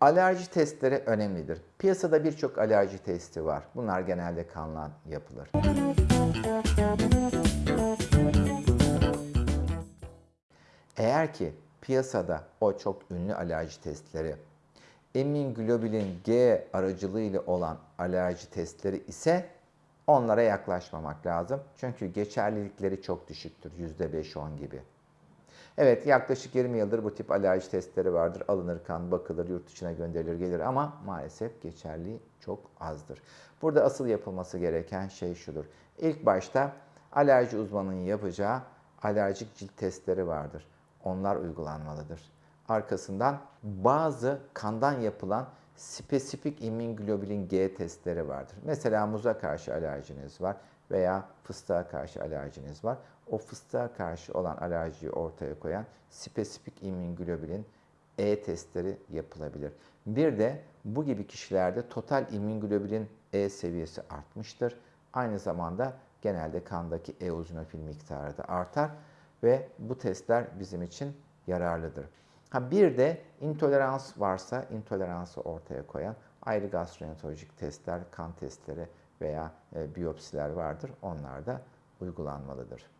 Alerji testleri önemlidir. Piyasada birçok alerji testi var. Bunlar genelde kanla yapılır. Eğer ki piyasada o çok ünlü alerji testleri, immunoglobulin G aracılığıyla olan alerji testleri ise onlara yaklaşmamak lazım. Çünkü geçerlilikleri çok düşüktür. %5-10 gibi. Evet yaklaşık 20 yıldır bu tip alerji testleri vardır. Alınır kan, bakılır, yurt dışına gönderilir, gelir ama maalesef geçerliği çok azdır. Burada asıl yapılması gereken şey şudur. İlk başta alerji uzmanının yapacağı alerjik cilt testleri vardır. Onlar uygulanmalıdır. Arkasından bazı kandan yapılan spesifik immunoglobulin G testleri vardır. Mesela muza karşı alerjiniz var veya fıstığa karşı alerjiniz var. O fıstığa karşı olan alerjiyi ortaya koyan spesifik immunoglobulin E testleri yapılabilir. Bir de bu gibi kişilerde total immunoglobulin E seviyesi artmıştır. Aynı zamanda genelde kandaki eozinofil miktarı da artar ve bu testler bizim için yararlıdır. Ha bir de intolerans varsa intoleransı ortaya koyan ayrı gastroenterolojik testler, kan testleri veya e, biyopsiler vardır. Onlar da uygulanmalıdır.